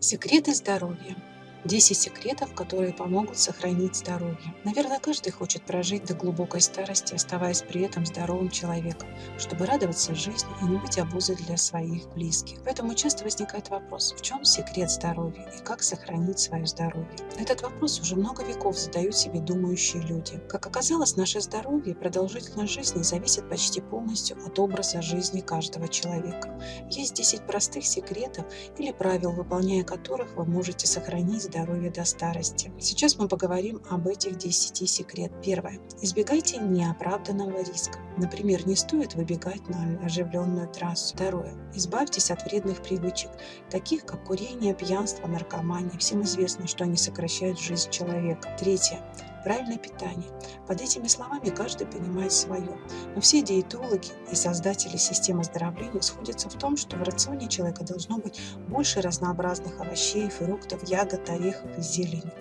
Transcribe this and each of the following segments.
Секреты здоровья. 10 секретов, которые помогут сохранить здоровье. Наверное, каждый хочет прожить до глубокой старости, оставаясь при этом здоровым человеком, чтобы радоваться жизни и не быть обузой для своих близких. Поэтому часто возникает вопрос, в чем секрет здоровья и как сохранить свое здоровье? Этот вопрос уже много веков задают себе думающие люди. Как оказалось, наше здоровье и продолжительность жизни зависит почти полностью от образа жизни каждого человека. Есть 10 простых секретов или правил, выполняя которых вы можете сохранить здоровья до старости. Сейчас мы поговорим об этих 10 секрет. Первое. Избегайте неоправданного риска. Например, не стоит выбегать на оживленную трассу. Второе. Избавьтесь от вредных привычек, таких как курение, пьянство, наркомания. Всем известно, что они сокращают жизнь человека. Третье правильное питание. Под этими словами каждый понимает свое. Но все диетологи и создатели системы оздоровления сходятся в том, что в рационе человека должно быть больше разнообразных овощей, фруктов, ягод, орехов и зелени.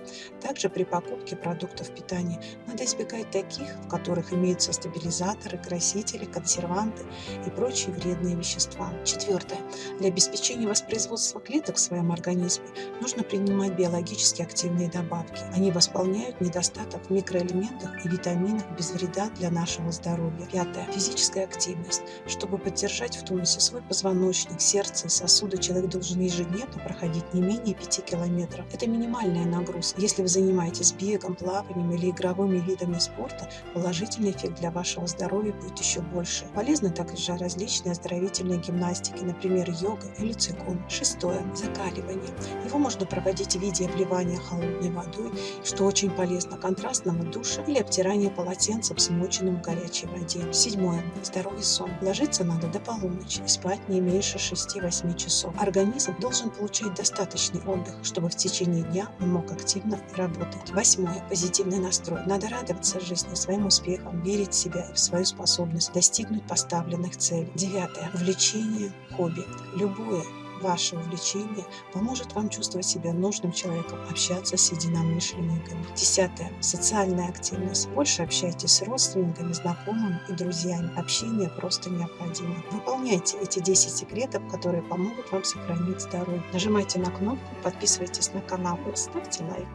Также при покупке продуктов питания надо избегать таких, в которых имеются стабилизаторы, красители, консерванты и прочие вредные вещества. Четвертое. Для обеспечения воспроизводства клеток в своем организме нужно принимать биологически активные добавки. Они восполняют недостаток в микроэлементах и витаминах без вреда для нашего здоровья. Пятое. Физическая активность. Чтобы поддержать в тонусе свой позвоночник, сердце и сосуды, человек должен ежедневно проходить не менее 5 километров. Это минимальная нагрузка. Если вы занимаетесь бегом, плаванием или игровыми видами спорта, положительный эффект для вашего здоровья будет еще больше. Полезны также различные оздоровительные гимнастики, например, йога или цигун. Шестое. Закаливание. Его можно проводить в виде обливания холодной водой, что очень полезно контрастного душа или обтирание полотенцем, смоченным в горячей воде. Седьмое. Здоровый сон. Ложиться надо до полуночи и спать не меньше 6-8 часов. Организм должен получать достаточный отдых, чтобы в течение дня он мог активно работать. Восьмое. Позитивный настрой. Надо радоваться жизни, своим успехам, верить в себя и в свою способность достигнуть поставленных целей. Девятое. Увлечение, хобби. Любое ваше увлечение поможет вам чувствовать себя нужным человеком, общаться с единомышленниками. Десятое. Социальная активность. Больше общайтесь с родственниками, знакомыми и друзьями. Общение просто необходимо. Выполняйте эти 10 секретов, которые помогут вам сохранить здоровье. Нажимайте на кнопку, подписывайтесь на канал и ставьте лайк.